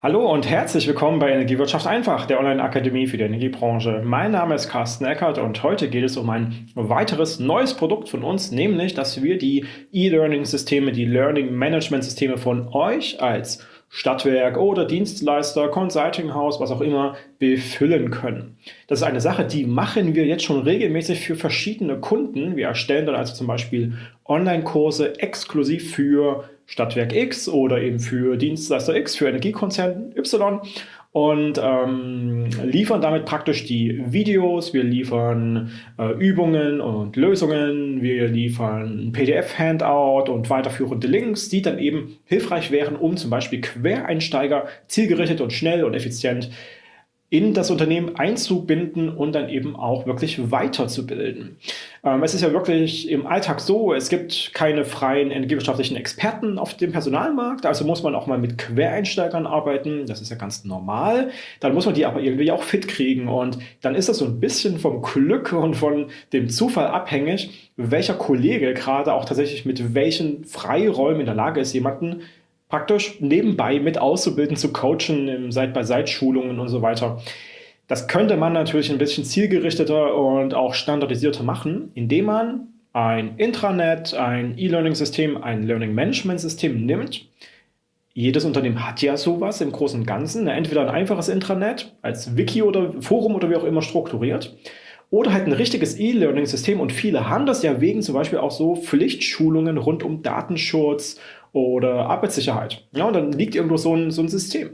Hallo und herzlich willkommen bei Energiewirtschaft einfach, der Online-Akademie für die Energiebranche. Mein Name ist Carsten Eckert und heute geht es um ein weiteres neues Produkt von uns, nämlich, dass wir die E-Learning-Systeme, die Learning-Management-Systeme von euch als Stadtwerk oder Dienstleister, Consulting-Haus, was auch immer, befüllen können. Das ist eine Sache, die machen wir jetzt schon regelmäßig für verschiedene Kunden. Wir erstellen dann also zum Beispiel Online-Kurse exklusiv für Stadtwerk X oder eben für Dienstleister X, für Energiekonzern Y. Und ähm, liefern damit praktisch die Videos, wir liefern äh, Übungen und Lösungen, wir liefern PDF-Handout und weiterführende Links, die dann eben hilfreich wären, um zum Beispiel Quereinsteiger zielgerichtet und schnell und effizient in das Unternehmen einzubinden und dann eben auch wirklich weiterzubilden. Ähm, es ist ja wirklich im Alltag so, es gibt keine freien energiewirtschaftlichen Experten auf dem Personalmarkt, also muss man auch mal mit Quereinsteigern arbeiten, das ist ja ganz normal. Dann muss man die aber irgendwie auch fit kriegen und dann ist das so ein bisschen vom Glück und von dem Zufall abhängig, welcher Kollege gerade auch tatsächlich mit welchen Freiräumen in der Lage ist, jemanden praktisch nebenbei mit auszubilden, zu coachen, im Seit-bei-Seit-Schulungen und so weiter. Das könnte man natürlich ein bisschen zielgerichteter und auch standardisierter machen, indem man ein Intranet, ein E-Learning-System, ein Learning-Management-System nimmt. Jedes Unternehmen hat ja sowas im Großen und Ganzen. Entweder ein einfaches Intranet als Wiki oder Forum oder wie auch immer strukturiert oder halt ein richtiges E-Learning-System und viele haben das ja wegen zum Beispiel auch so Pflichtschulungen rund um Datenschutz oder Arbeitssicherheit. Ja, und dann liegt irgendwo so ein, so ein System.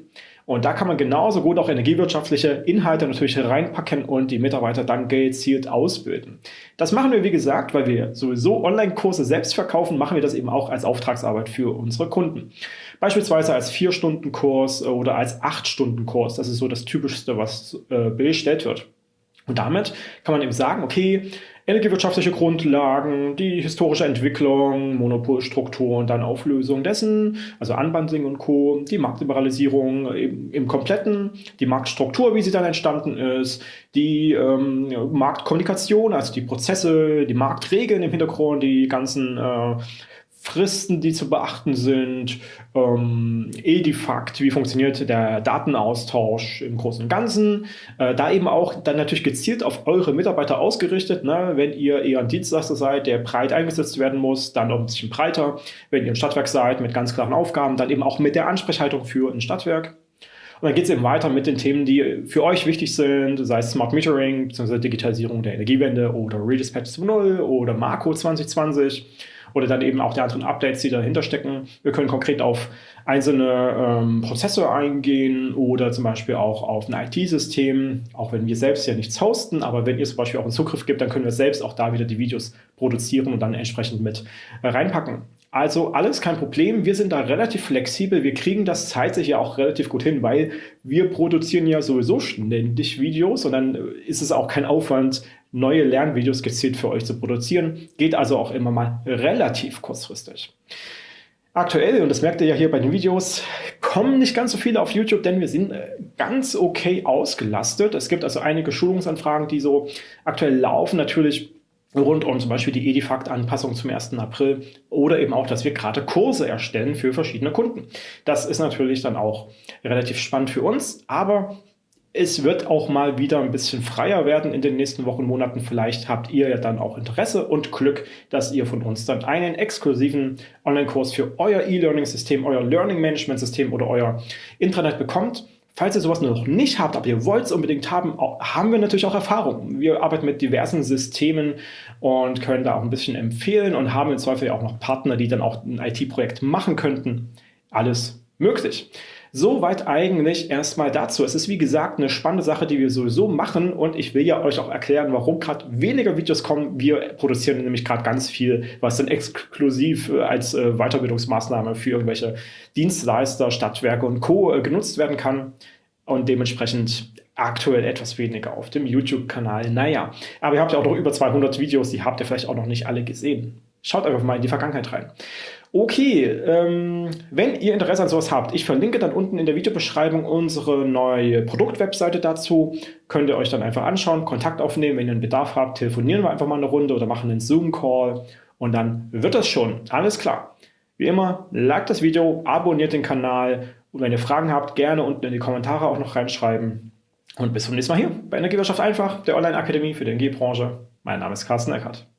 Und da kann man genauso gut auch energiewirtschaftliche Inhalte natürlich reinpacken und die Mitarbeiter dann gezielt ausbilden. Das machen wir, wie gesagt, weil wir sowieso Online-Kurse selbst verkaufen, machen wir das eben auch als Auftragsarbeit für unsere Kunden. Beispielsweise als 4-Stunden-Kurs oder als 8-Stunden-Kurs. Das ist so das Typischste, was äh, bestellt wird. Und damit kann man eben sagen, okay, energiewirtschaftliche Grundlagen, die historische Entwicklung, Monopolstruktur und dann Auflösung dessen, also Unbundling und Co., die Marktliberalisierung im, im Kompletten, die Marktstruktur, wie sie dann entstanden ist, die ähm, Marktkommunikation, also die Prozesse, die Marktregeln im Hintergrund, die ganzen äh, Fristen, die zu beachten sind, ähm, Edifakt, wie funktioniert der Datenaustausch im Großen und Ganzen. Äh, da eben auch dann natürlich gezielt auf eure Mitarbeiter ausgerichtet. Ne? Wenn ihr eher ein Dienstleister seid, der breit eingesetzt werden muss, dann auch ein bisschen breiter. Wenn ihr ein Stadtwerk seid mit ganz klaren Aufgaben, dann eben auch mit der Ansprechhaltung für ein Stadtwerk. Und dann geht es eben weiter mit den Themen, die für euch wichtig sind, sei es Smart Metering bzw. Digitalisierung der Energiewende oder Redispatch 2.0 oder Marco 2020 oder dann eben auch die anderen Updates, die dahinter stecken. Wir können konkret auf einzelne ähm, Prozesse eingehen oder zum Beispiel auch auf ein IT-System, auch wenn wir selbst ja nichts hosten, aber wenn ihr zum Beispiel auch einen Zugriff gibt, dann können wir selbst auch da wieder die Videos produzieren und dann entsprechend mit äh, reinpacken. Also alles kein Problem, wir sind da relativ flexibel, wir kriegen das zeitlich ja auch relativ gut hin, weil wir produzieren ja sowieso ständig Videos und dann ist es auch kein Aufwand, neue Lernvideos gezielt für euch zu produzieren. Geht also auch immer mal relativ kurzfristig. Aktuell, und das merkt ihr ja hier bei den Videos, kommen nicht ganz so viele auf YouTube, denn wir sind äh, ganz okay ausgelastet. Es gibt also einige Schulungsanfragen, die so aktuell laufen. Natürlich rund um zum Beispiel die Edifakt-Anpassung zum 1. April oder eben auch, dass wir gerade Kurse erstellen für verschiedene Kunden. Das ist natürlich dann auch relativ spannend für uns, aber es wird auch mal wieder ein bisschen freier werden in den nächsten Wochen, Monaten. Vielleicht habt ihr ja dann auch Interesse und Glück, dass ihr von uns dann einen exklusiven Online-Kurs für euer E-Learning-System, euer Learning-Management-System oder euer Intranet bekommt. Falls ihr sowas noch nicht habt, aber ihr wollt es unbedingt haben, haben wir natürlich auch Erfahrung. Wir arbeiten mit diversen Systemen und können da auch ein bisschen empfehlen und haben im Zweifel auch noch Partner, die dann auch ein IT-Projekt machen könnten. Alles möglich. Soweit eigentlich erstmal dazu. Es ist wie gesagt eine spannende Sache, die wir sowieso machen und ich will ja euch auch erklären, warum gerade weniger Videos kommen. Wir produzieren nämlich gerade ganz viel, was dann exklusiv äh, als äh, Weiterbildungsmaßnahme für irgendwelche Dienstleister, Stadtwerke und Co. Äh, genutzt werden kann und dementsprechend aktuell etwas weniger auf dem YouTube-Kanal. Naja, aber ihr habt ja auch noch über 200 Videos, die habt ihr vielleicht auch noch nicht alle gesehen. Schaut einfach mal in die Vergangenheit rein. Okay, ähm, wenn ihr Interesse an sowas habt, ich verlinke dann unten in der Videobeschreibung unsere neue Produktwebseite dazu. Könnt ihr euch dann einfach anschauen, Kontakt aufnehmen, wenn ihr einen Bedarf habt, telefonieren wir einfach mal eine Runde oder machen einen Zoom-Call und dann wird das schon. Alles klar. Wie immer, like das Video, abonniert den Kanal Und wenn ihr Fragen habt, gerne unten in die Kommentare auch noch reinschreiben. Und bis zum nächsten Mal hier bei Energiewirtschaft einfach, der Online-Akademie für die Energiebranche. Mein Name ist Carsten Eckert.